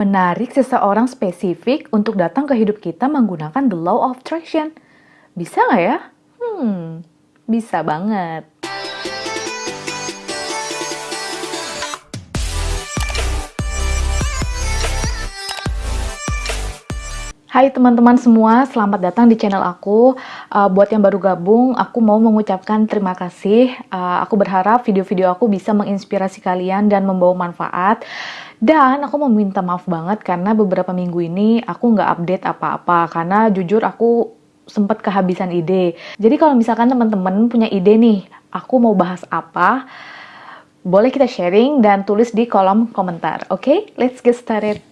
Menarik seseorang spesifik untuk datang ke hidup kita menggunakan the law of attraction. Bisa nggak ya? Hmm, bisa banget. Hai teman-teman semua, selamat datang di channel aku. Uh, buat yang baru gabung, aku mau mengucapkan terima kasih. Uh, aku berharap video-video aku bisa menginspirasi kalian dan membawa manfaat. Dan aku mau minta maaf banget karena beberapa minggu ini aku nggak update apa-apa. Karena jujur aku sempat kehabisan ide. Jadi kalau misalkan teman-teman punya ide nih, aku mau bahas apa, boleh kita sharing dan tulis di kolom komentar. Oke, okay? let's get started.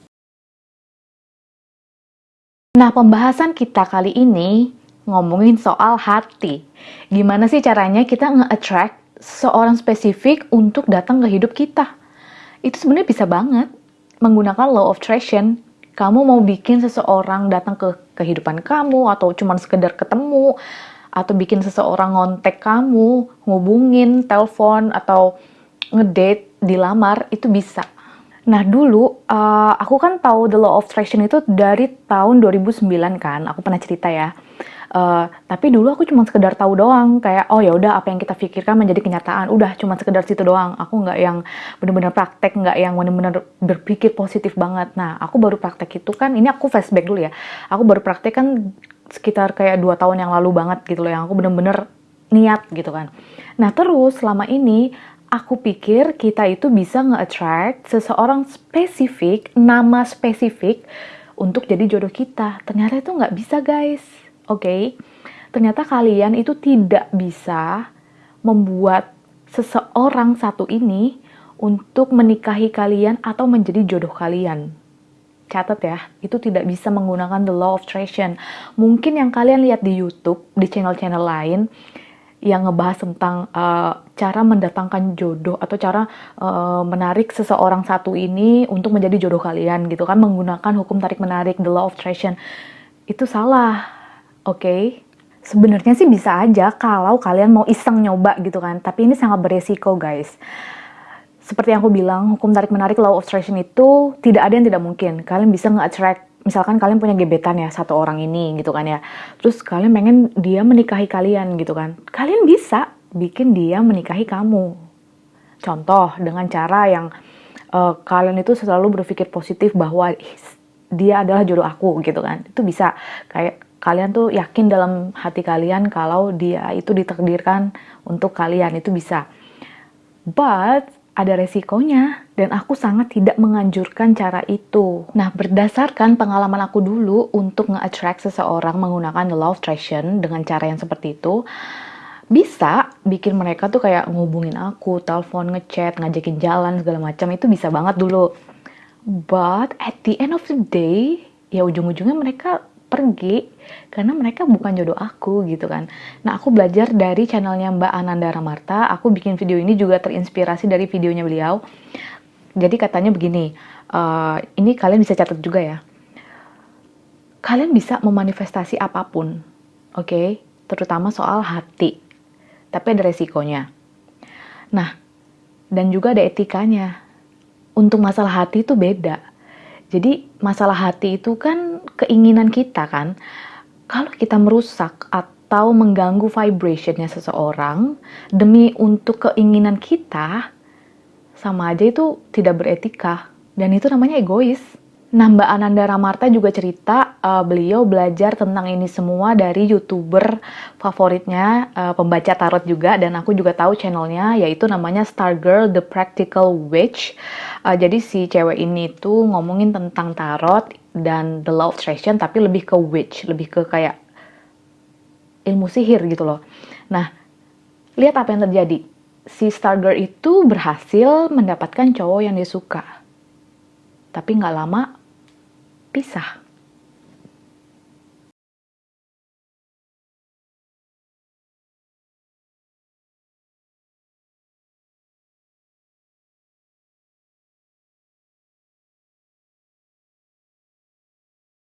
Nah, pembahasan kita kali ini ngomongin soal hati. Gimana sih caranya kita nge-attract seorang spesifik untuk datang ke hidup kita? Itu sebenarnya bisa banget menggunakan law of attraction. Kamu mau bikin seseorang datang ke kehidupan kamu atau cuma sekedar ketemu atau bikin seseorang ngontek kamu, ngubungin, telepon atau ngedate, dilamar, itu bisa Nah dulu uh, aku kan tahu The Law of Attraction itu dari tahun 2009 kan, aku pernah cerita ya. Uh, tapi dulu aku cuma sekedar tahu doang kayak oh ya udah apa yang kita pikirkan menjadi kenyataan udah cuma sekedar situ doang. Aku nggak yang bener-bener praktek nggak yang bener-bener berpikir positif banget. Nah aku baru praktek itu kan ini aku flashback dulu ya. Aku baru praktek kan sekitar kayak dua tahun yang lalu banget gitu loh yang aku bener-bener niat gitu kan. Nah terus selama ini aku pikir kita itu bisa nge-attract seseorang spesifik, nama spesifik untuk jadi jodoh kita. Ternyata itu nggak bisa guys, oke? Okay? Ternyata kalian itu tidak bisa membuat seseorang satu ini untuk menikahi kalian atau menjadi jodoh kalian. Catat ya, itu tidak bisa menggunakan the law of attraction. Mungkin yang kalian lihat di YouTube, di channel-channel lain, yang ngebahas tentang uh, cara mendatangkan jodoh atau cara uh, menarik seseorang satu ini untuk menjadi jodoh kalian gitu kan menggunakan hukum tarik menarik the law of attraction. Itu salah oke? Okay? sebenarnya sih bisa aja kalau kalian mau iseng nyoba gitu kan tapi ini sangat beresiko guys. Seperti yang aku bilang hukum tarik menarik law of attraction itu tidak ada yang tidak mungkin. Kalian bisa nge-attract misalkan kalian punya gebetan ya satu orang ini gitu kan ya. Terus kalian pengen dia menikahi kalian gitu kan. Kalian bisa bikin dia menikahi kamu. Contoh dengan cara yang uh, kalian itu selalu berpikir positif bahwa dia adalah jodoh aku gitu kan. Itu bisa. Kayak kalian tuh yakin dalam hati kalian kalau dia itu ditakdirkan untuk kalian itu bisa. But ada resikonya dan aku sangat tidak menganjurkan cara itu. Nah, berdasarkan pengalaman aku dulu untuk nge-attract seseorang menggunakan the law of attraction dengan cara yang seperti itu, bisa bikin mereka tuh kayak ngubungin aku, telepon, ngechat, ngajakin jalan segala macam itu bisa banget dulu. But at the end of the day, ya ujung-ujungnya mereka pergi karena mereka bukan jodoh aku gitu kan. Nah aku belajar dari channelnya Mbak Ananda Ramarta, aku bikin video ini juga terinspirasi dari videonya beliau. Jadi katanya begini, uh, ini kalian bisa catat juga ya. Kalian bisa memanifestasi apa pun, oke? Okay? Terutama soal hati, tapi ada resikonya. Nah, dan juga ada etikanya. Untuk masalah hati itu beda jadi masalah hati itu kan keinginan kita kan. Kalau kita merusak atau mengganggu vibrationnya seseorang demi untuk keinginan kita, sama aja itu tidak beretika. Dan itu namanya egois. Nah, Mbak Ananda Ramarta juga cerita uh, beliau belajar tentang ini semua dari youtuber favoritnya, uh, pembaca tarot juga, dan aku juga tahu channelnya, yaitu namanya Stargirl The Practical Witch. Uh, jadi si cewek ini tuh ngomongin tentang tarot dan the love attraction, tapi lebih ke witch, lebih ke kayak ilmu sihir gitu loh. Nah, lihat apa yang terjadi. Si Stargirl itu berhasil mendapatkan cowok yang dia suka. Tapi nggak lama pisah.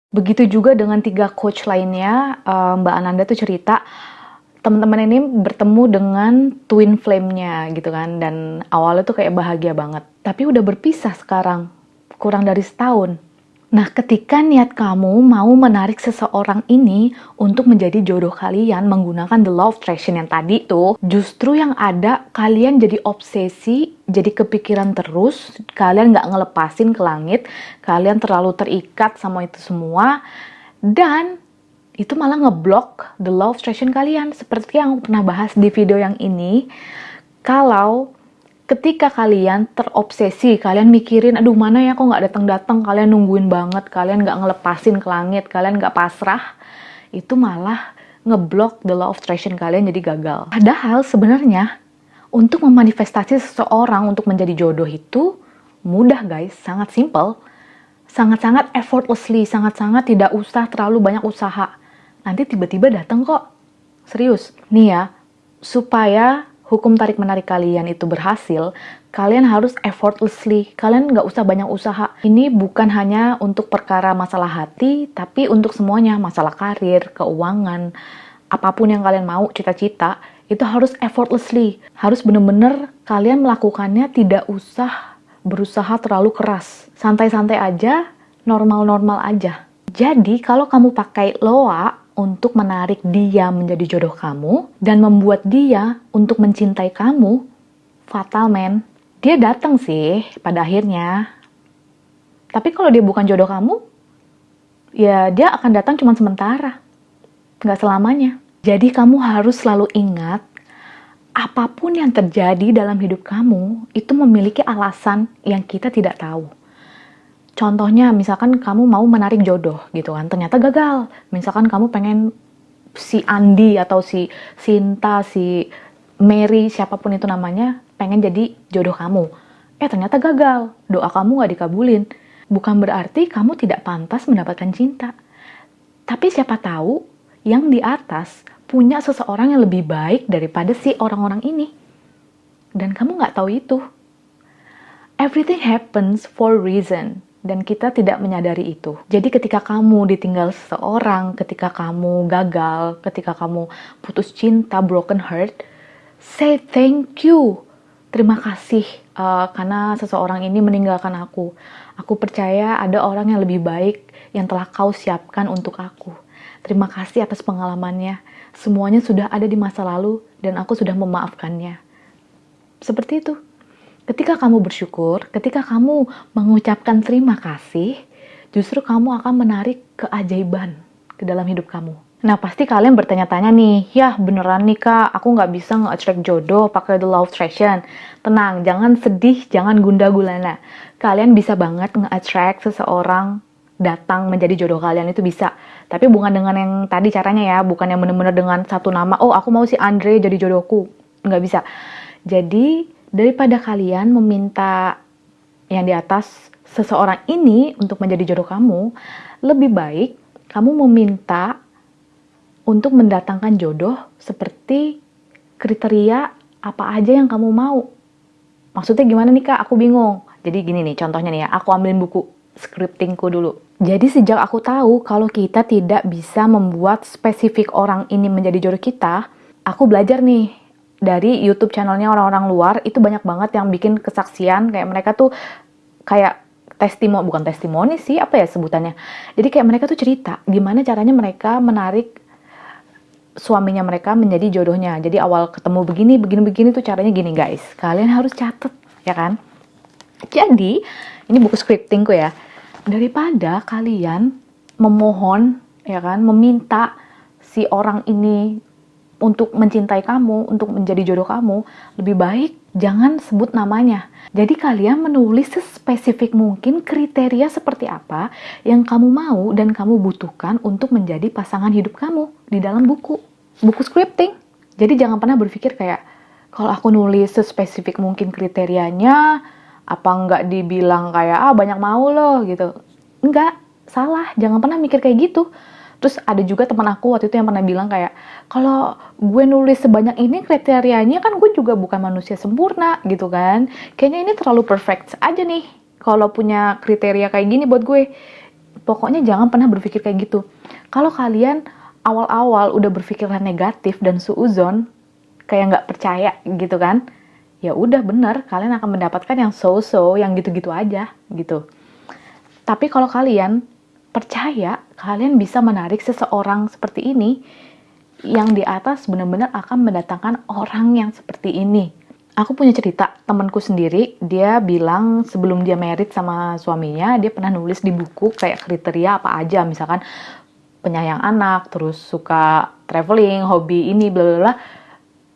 Begitu juga dengan tiga coach lainnya, eh, Mbak Ananda tuh cerita teman-teman ini bertemu dengan twin flame-nya gitu kan dan awalnya tuh kayak bahagia banget. Tapi udah berpisah sekarang, kurang dari setahun Nah, ketika niat kamu mau menarik seseorang ini untuk menjadi jodoh kalian menggunakan the law of attraction yang tadi tuh, justru yang ada kalian jadi obsesi, jadi kepikiran terus, kalian nggak ngelepasin ke langit, kalian terlalu terikat sama itu semua, dan itu malah ngeblok the law of attraction kalian. Seperti yang aku pernah bahas di video yang ini, kalau ketika kalian terobsesi, kalian mikirin, aduh mana ya kok nggak datang-datang, kalian nungguin banget, kalian nggak ngelepasin ke langit, kalian nggak pasrah, itu malah ngeblok the law of attraction kalian jadi gagal. Padahal sebenarnya untuk memanifestasi seseorang untuk menjadi jodoh itu mudah guys, sangat simple, sangat-sangat effortlessly, sangat-sangat tidak usah terlalu banyak usaha. Nanti tiba-tiba datang kok. Serius. Nih ya, supaya hukum tarik menarik kalian itu berhasil, kalian harus effortlessly, kalian nggak usah banyak usaha. Ini bukan hanya untuk perkara masalah hati, tapi untuk semuanya, masalah karir, keuangan, apa pun yang kalian mau, cita-cita, itu harus effortlessly. Harus bener-bener kalian melakukannya tidak usah berusaha terlalu keras. Santai-santai aja, normal-normal aja. Jadi kalau kamu pakai loa untuk menarik dia menjadi jodoh kamu dan membuat dia untuk mencintai kamu, fatal men. Dia datang sih pada akhirnya. Tapi kalau dia bukan jodoh kamu, ya dia akan datang cuma sementara. Nggak selamanya. Jadi kamu harus selalu ingat, apa pun yang terjadi dalam hidup kamu, itu memiliki alasan yang kita tidak tahu. Contohnya, misalkan kamu mau menarik jodoh gitu kan, ternyata gagal. Misalkan kamu pengen si Andi atau si Sinta, si Mary, siapa pun itu namanya, pengen jadi jodoh kamu. Eh, ternyata gagal. Doa kamu gak dikabulin. Bukan berarti kamu tidak pantas mendapatkan cinta. Tapi siapa tahu yang di atas punya seseorang yang lebih baik daripada si orang-orang ini. Dan kamu gak tahu itu. Everything happens for reason dan kita tidak menyadari itu. Jadi ketika kamu ditinggal seseorang, ketika kamu gagal, ketika kamu putus cinta, broken heart, say thank you. Terima kasih uh, karena seseorang ini meninggalkan aku. Aku percaya ada orang yang lebih baik yang telah kau siapkan untuk aku. Terima kasih atas pengalamannya. Semuanya sudah ada di masa lalu dan aku sudah memaafkannya. Seperti itu. Ketika kamu bersyukur, ketika kamu mengucapkan terima kasih, justru kamu akan menarik keajaiban ke dalam hidup kamu. Nah, pasti kalian bertanya-tanya nih, ya beneran nih kak, aku nggak bisa nge-attract jodoh pakai the law of attraction. Tenang, jangan sedih, jangan gunda gulana. Kalian bisa banget nge-attract seseorang datang menjadi jodoh kalian itu bisa. Tapi bukan dengan yang tadi caranya ya, bukan yang bener-bener dengan satu nama, oh aku mau si Andre jadi jodohku. Nggak bisa. Jadi, daripada kalian meminta yang di atas seseorang ini untuk menjadi jodoh kamu, lebih baik kamu meminta untuk mendatangkan jodoh seperti kriteria apa aja yang kamu mau. Maksudnya gimana nih kak? Aku bingung. Jadi gini nih contohnya nih ya, aku ambilin buku scriptingku dulu. Jadi sejak aku tahu kalau kita tidak bisa membuat spesifik orang ini menjadi jodoh kita, aku belajar nih dari YouTube channelnya orang-orang luar itu banyak banget yang bikin kesaksian. Kayak mereka tuh kayak testimoni bukan testimoni sih apa ya sebutannya? Jadi kayak mereka tuh cerita gimana caranya mereka menarik suaminya mereka menjadi jodohnya. Jadi awal ketemu begini begini begini tuh caranya gini guys. Kalian harus catet ya kan? Jadi ini buku scriptingku ya. Daripada kalian memohon ya kan meminta si orang ini untuk mencintai kamu, untuk menjadi jodoh kamu, lebih baik jangan sebut namanya. Jadi kalian menulis sespesifik mungkin kriteria seperti apa yang kamu mau dan kamu butuhkan untuk menjadi pasangan hidup kamu di dalam buku. Buku scripting. Jadi jangan pernah berpikir kayak, kalau aku nulis sespesifik mungkin kriterianya, apa nggak dibilang kayak, ah banyak mau loh gitu. Enggak, salah. Jangan pernah mikir kayak gitu Terus ada juga teman aku waktu itu yang pernah bilang kayak, kalau gue nulis sebanyak ini kriterianya kan gue juga bukan manusia sempurna gitu kan. Kayaknya ini terlalu perfect aja nih kalau punya kriteria kayak gini buat gue. Pokoknya jangan pernah berpikir kayak gitu. Kalau kalian awal-awal udah berpikiran negatif dan suuzon, kayak nggak percaya gitu kan, ya udah bener kalian akan mendapatkan yang so-so, yang gitu-gitu aja gitu. Tapi kalau kalian percaya kalian bisa menarik seseorang seperti ini, yang di atas benar-benar akan mendatangkan orang yang seperti ini. Aku punya cerita, temanku sendiri, dia bilang sebelum dia merit sama suaminya, dia pernah nulis di buku kayak kriteria apa aja, misalkan penyayang anak, terus suka traveling, hobi ini, bla bla bla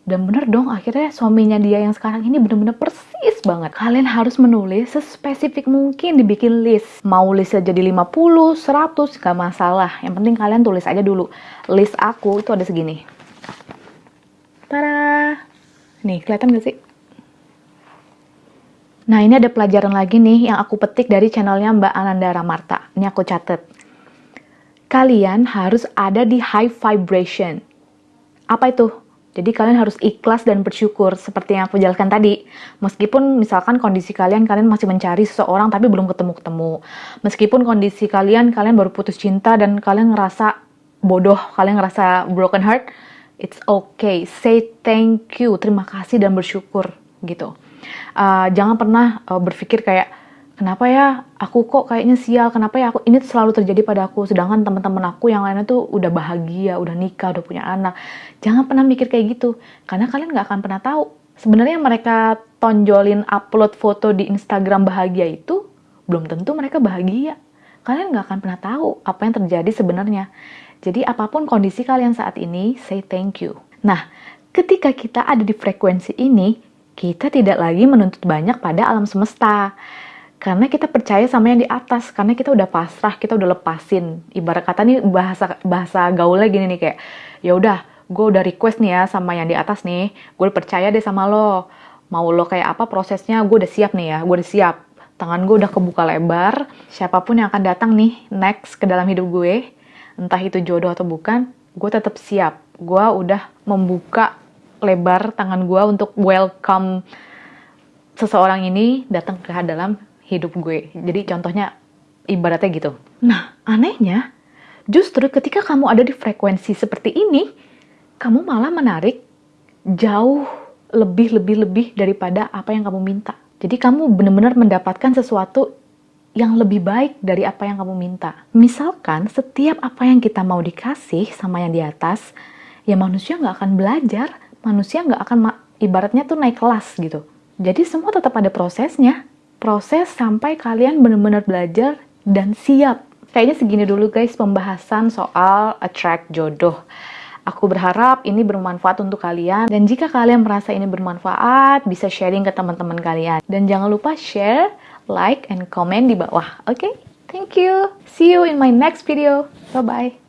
dan bener dong akhirnya suaminya dia yang sekarang ini bener-bener persis banget kalian harus menulis sespesifik mungkin dibikin list mau list aja di 50, 100 gak masalah yang penting kalian tulis aja dulu list aku itu ada segini Tada! nih kelihatan gak sih? Nah ini ada pelajaran lagi nih yang aku petik dari channelnya Mbak Ananda Ramarta. Ini aku catet. Kalian harus ada di high vibration. Apa itu? Jadi kalian harus ikhlas dan bersyukur seperti yang aku jelaskan tadi. Meskipun misalkan kondisi kalian kalian masih mencari seseorang tapi belum ketemu-ketemu. Meskipun kondisi kalian kalian baru putus cinta dan kalian ngerasa bodoh, kalian ngerasa broken heart, it's okay. Say thank you, terima kasih dan bersyukur gitu. Uh, jangan pernah uh, berpikir kayak kenapa ya aku kok kayaknya sial, kenapa ya aku ini selalu terjadi pada aku, sedangkan teman-teman aku yang lainnya tuh udah bahagia, udah nikah, udah punya anak. Jangan pernah mikir kayak gitu, karena kalian nggak akan pernah tahu. Sebenarnya mereka tonjolin upload foto di Instagram bahagia itu belum tentu mereka bahagia. Kalian nggak akan pernah tahu apa yang terjadi sebenarnya. Jadi apa pun kondisi kalian saat ini, say thank you. Nah, ketika kita ada di frekuensi ini, kita tidak lagi menuntut banyak pada alam semesta karena kita percaya sama yang di atas karena kita udah pasrah kita udah lepasin. Ibarat kata nih bahasa bahasa gaulnya gini nih kayak ya udah gue udah request nih ya sama yang di atas nih gue percaya deh sama lo. Mau lo kayak apa prosesnya gue udah siap nih ya gue udah siap. Tangan gue udah kebuka lebar siapa pun yang akan datang nih next ke dalam hidup gue entah itu jodoh atau bukan gue tetap siap. Gue udah membuka lebar tangan gue untuk welcome seseorang ini datang ke dalam hidup gue. Jadi contohnya ibaratnya gitu. Nah, anehnya justru ketika kamu ada di frekuensi seperti ini, kamu malah menarik jauh lebih-lebih-lebih daripada apa yang kamu minta. Jadi kamu benar-benar mendapatkan sesuatu yang lebih baik dari apa yang kamu minta. Misalkan setiap apa yang kita mau dikasih sama yang di atas, ya manusia nggak akan belajar, manusia nggak akan ibaratnya tuh naik kelas gitu. Jadi semua tetap ada prosesnya proses sampai kalian benar-benar belajar dan siap. Kayaknya segini dulu guys pembahasan soal attract jodoh. Aku berharap ini bermanfaat untuk kalian dan jika kalian merasa ini bermanfaat bisa sharing ke teman-teman kalian. Dan jangan lupa share, like, and comment di bawah. Oke? Okay? Thank you. See you in my next video. Bye-bye.